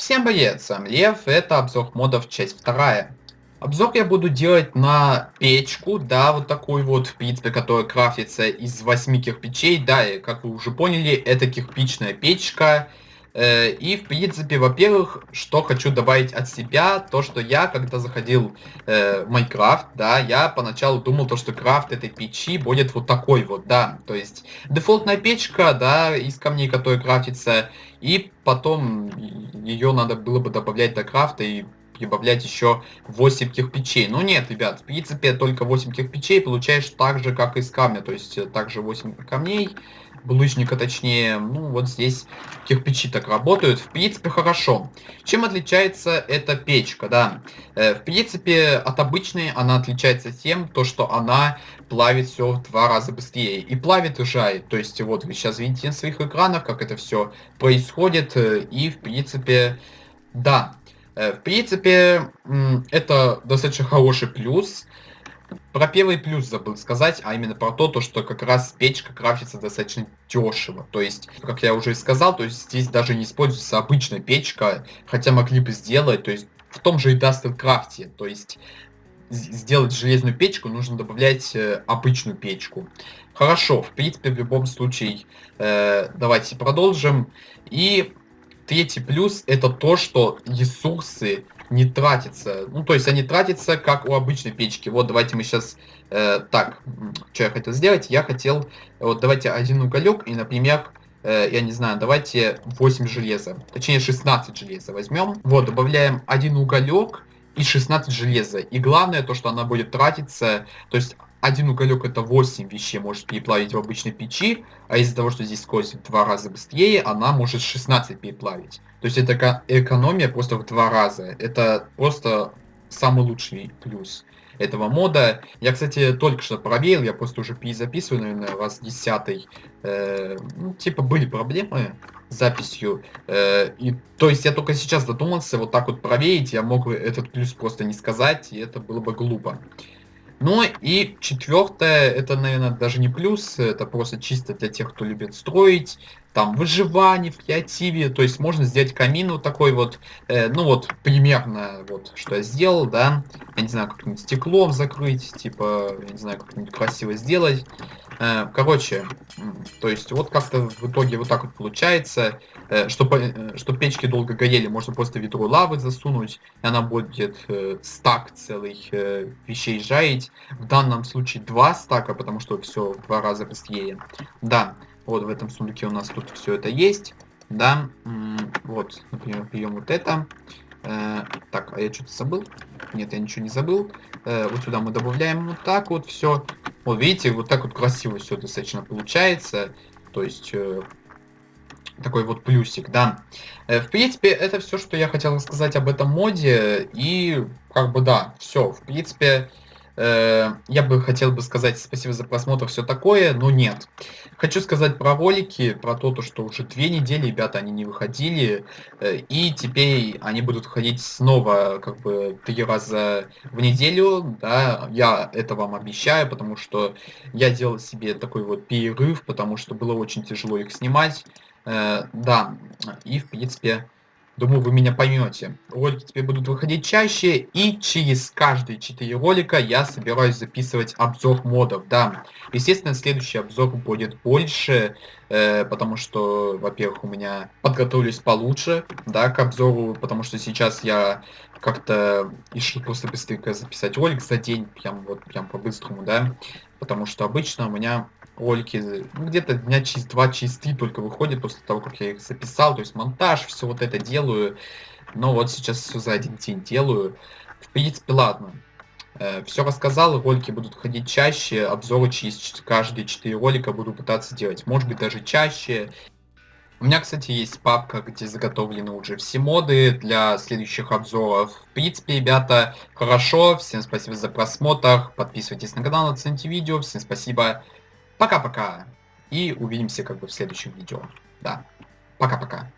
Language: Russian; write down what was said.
Всем привет, сам Лев, это обзор модов часть вторая. Обзор я буду делать на печку, да, вот такую вот, в принципе, которая крафтится из восьми кирпичей, да, и как вы уже поняли, это кирпичная печка, и, в принципе, во-первых, что хочу добавить от себя, то, что я, когда заходил э, в Майнкрафт, да, я поначалу думал, то, что крафт этой печи будет вот такой вот, да, то есть дефолтная печка, да, из камней, которая крафтится, и потом ее надо было бы добавлять до крафта и прибавлять еще 8 кирпичей. Ну нет, ребят, в принципе, только 8 кирпичей получаешь так же, как из камня, то есть э, также 8 камней, булыжника точнее, ну вот здесь кирпичи так работают, в принципе хорошо. Чем отличается эта печка, да? Э, в принципе от обычной она отличается тем, то что она плавит все в два раза быстрее. И плавит и жает, то есть вот вы сейчас видите на своих экранах, как это все происходит, э, и в принципе, да. Э, в принципе, это достаточно хороший плюс. Про первый плюс забыл сказать, а именно про то, то, что как раз печка крафтится достаточно дешево. То есть, как я уже сказал, то есть здесь даже не используется обычная печка, хотя могли бы сделать, то есть в том же и Industrial крафте. То есть сделать железную печку, нужно добавлять э, обычную печку. Хорошо, в принципе, в любом случае, э, давайте продолжим. И третий плюс это то, что ресурсы не тратится. Ну, то есть они тратятся, как у обычной печки. Вот, давайте мы сейчас... Э, так, что я хотел сделать? Я хотел... Вот, давайте один уголек и, например, э, я не знаю, давайте 8 железа. Точнее, 16 железа возьмем. Вот, добавляем один уголек и 16 железа. И главное, то, что она будет тратиться... То есть один уголек это 8 вещей может переплавить в обычной печи, а из-за того, что здесь скорость в два раза быстрее, она может 16 переплавить. То есть это экономия просто в два раза. Это просто самый лучший плюс этого мода. Я, кстати, только что проверил, я просто уже перезаписываю, наверное, раз десятый. Э, ну, типа были проблемы с записью. Э, и, то есть я только сейчас додумался вот так вот проверить, я мог этот плюс просто не сказать, и это было бы глупо. Ну и четвертое, это, наверное, даже не плюс, это просто чисто для тех, кто любит строить, там, выживание, в креативе, то есть можно сделать камин вот такой вот, э, ну вот, примерно, вот, что я сделал, да, я не знаю, как-нибудь стеклом закрыть, типа, я не знаю, как-нибудь красиво сделать, короче, то есть вот как-то в итоге вот так вот получается, э, чтобы, э, чтобы печки долго горели, можно просто ведро лавы засунуть, и она будет э, стак целых э, вещей жарить, в данном случае два стака, потому что все в два раза быстрее, да, вот в этом сундуке у нас тут все это есть. Да, вот, например, берем вот это. Э, так, а я что-то забыл? Нет, я ничего не забыл. Э, вот сюда мы добавляем вот так вот все. Вот видите, вот так вот красиво все достаточно получается. То есть э, такой вот плюсик, да. Э, в принципе, это все, что я хотел сказать об этом моде. И как бы да, все. В принципе, я бы хотел бы сказать спасибо за просмотр, все такое, но нет. Хочу сказать про ролики, про то, то что уже две недели, ребята, они не выходили, э, и теперь они будут выходить снова, как бы, три раза в неделю, да, я это вам обещаю, потому что я делал себе такой вот перерыв, потому что было очень тяжело их снимать, э, да, и, в принципе, Думаю, вы меня поймете. Ролики теперь будут выходить чаще, и через каждые 4 ролика я собираюсь записывать обзор модов, да. Естественно, следующий обзор будет больше, э, потому что, во-первых, у меня подготовились получше, да, к обзору, потому что сейчас я как-то решил просто быстренько записать ролик за день, прям вот, прям по-быстрому, да, потому что обычно у меня ролики ну, где-то дня через два, три только выходят после того, как я их записал, то есть монтаж, все вот это делаю, но вот сейчас все за один день делаю. В принципе, ладно. Э, все рассказал, ролики будут ходить чаще, обзоры через каждые 4 ролика буду пытаться делать, может быть даже чаще. У меня, кстати, есть папка, где заготовлены уже все моды для следующих обзоров. В принципе, ребята, хорошо. Всем спасибо за просмотр. Подписывайтесь на канал, оцените видео. Всем спасибо. Пока-пока. И увидимся как бы в следующем видео. Да. Пока-пока.